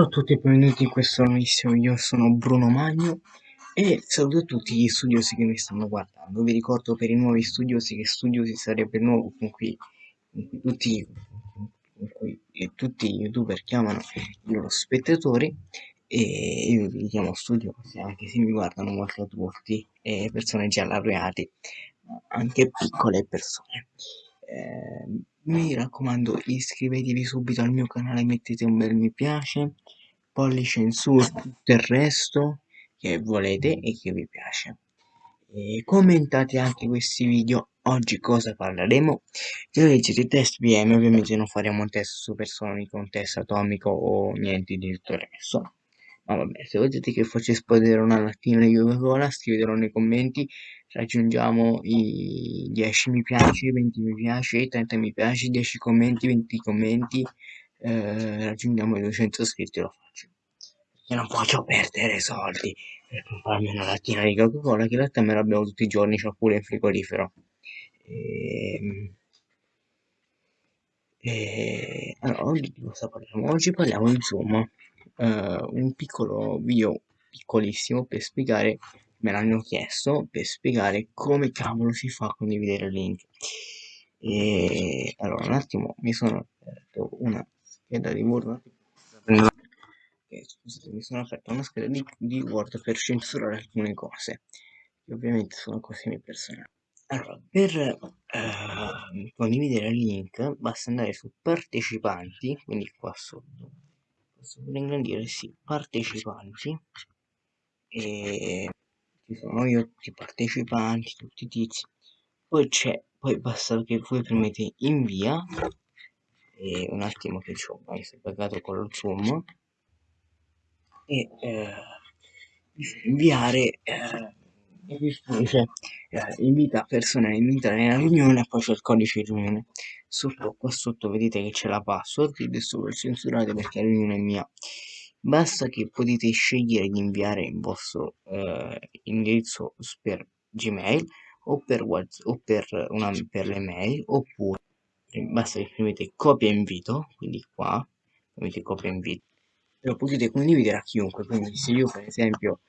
Ciao a tutti e benvenuti in questo nuovissimo video, sono Bruno Magno e saluto tutti gli studiosi che mi stanno guardando. Vi ricordo per i nuovi studiosi che studiosi sarebbe il nuovo con cui, tutti, con cui tutti gli youtuber chiamano i loro spettatori e io li chiamo studiosi anche se mi guardano molto adulti e persone già laureati, anche piccole persone. Eh, mi raccomando iscrivetevi subito al mio canale mettete un bel mi piace pollice in su tutto il resto che volete e che vi piace. E commentate anche questi video oggi cosa parleremo? Se leggete il test VM ovviamente non faremo un test supersonico un test atomico o niente di tutto il resto. Ma vabbè se volete che faccia esplodere una lattina di Coca-Cola scrivetelo nei commenti raggiungiamo i 10 mi piace 20 mi piace 30 mi piace 10 commenti 20 commenti eh, raggiungiamo i 200 iscritti lo faccio perché non voglio perdere soldi. Per comprarmi una lattina di Coca-Cola che in realtà me la bevo tutti i giorni c'ho pure il frigorifero. E... Ehm, e... allora oggi cosa parliamo? oggi parliamo Zoom uh, un piccolo video piccolissimo per spiegare me l'hanno chiesto per spiegare come cavolo si fa a condividere il link. E allora un attimo mi sono aperto una scheda di Word scusate mi sono aperto una scheda di, di Word per censurare alcune cose che ovviamente sono cose mie personali. Allora per eh, condividere il link basta andare su partecipanti quindi qua sotto posso pure ingrandire sì partecipanti e ci sono io tutti i partecipanti tutti i tizi. Poi c'è poi basta che voi premete invia e un attimo che ci ho messo pagato con lo zoom e eh, inviare eh, dice eh, invita persone a entrare nella riunione e poi c'è il codice di riunione. Sotto qua sotto vedete che c'è la password che adesso voi censurate perché la riunione è mia. Basta che potete scegliere di inviare il vostro eh, indirizzo per gmail o per whatsapp o per, una, per le mail oppure basta che premete copia invito quindi qua premete copia invito lo potete condividere a chiunque quindi se io per esempio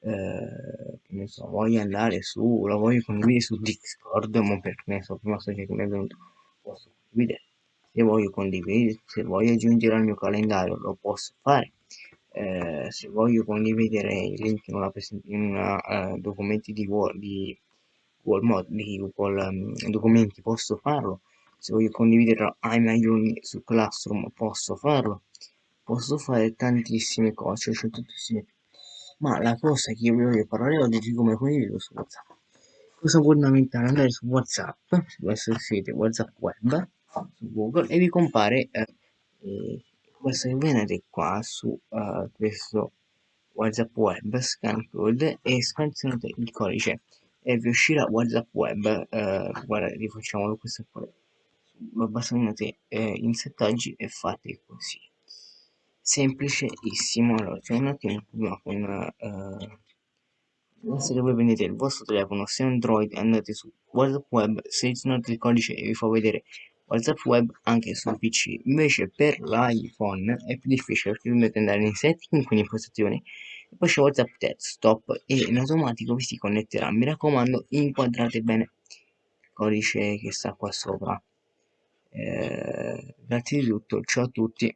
eh, ne so voglio andare su lo voglio condividere su discord ma per ne so prima sto che mi è venuto posso condividere. Se voglio condividere se voglio aggiungere al mio calendario lo posso fare. Eh, se voglio condividere il link in una, in una uh, documenti di Word di Google, Mod, di Google um, documenti posso farlo. Se voglio condividere miei alunni su Classroom posso farlo posso fare tantissime cose, cioè tantissime ma la cosa che io vi voglio parlare oggi è come condivido su WhatsApp. Cosa fondamentale andare su WhatsApp, su questo sito WhatsApp web su Google e vi compare eh, eh, basta che venite qua su uh, questo WhatsApp web scan code e scansionate il codice e vi uscirà WhatsApp web uh, guarda rifacciamolo questo qua basta venite eh, in settaggi e fate così semplicissimo. Allora c'è un attimo prima con uh, se voi prendete il vostro telefono se android andate su whatsapp web selezionate il codice e vi fa vedere whatsapp web anche sul pc invece per l'iphone è più difficile perché dovete andare in setting quindi in impostazioni e poi c'è whatsapp desktop e in automatico vi si connetterà. Mi raccomando inquadrate bene il codice che sta qua sopra. Eh, grazie di tutto ciao a tutti